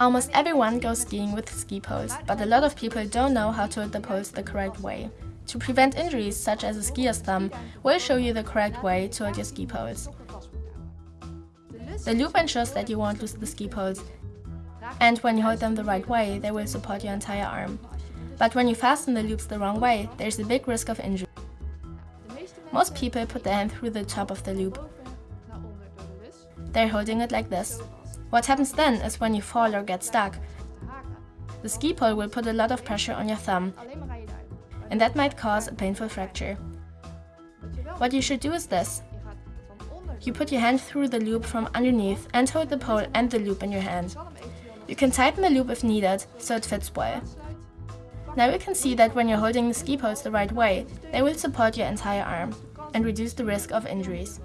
Almost everyone goes skiing with ski poles, but a lot of people don't know how to hold the poles the correct way. To prevent injuries such as a skier's thumb, we'll show you the correct way to hold your ski poles. The loop ensures that you won't lose the ski poles, and when you hold them the right way, they will support your entire arm. But when you fasten the loops the wrong way, there's a big risk of injury. Most people put their hand through the top of the loop. They're holding it like this. What happens then is when you fall or get stuck, the ski pole will put a lot of pressure on your thumb, and that might cause a painful fracture. What you should do is this. You put your hand through the loop from underneath and hold the pole and the loop in your hand. You can tighten the loop if needed, so it fits well. Now you can see that when you're holding the ski poles the right way, they will support your entire arm and reduce the risk of injuries.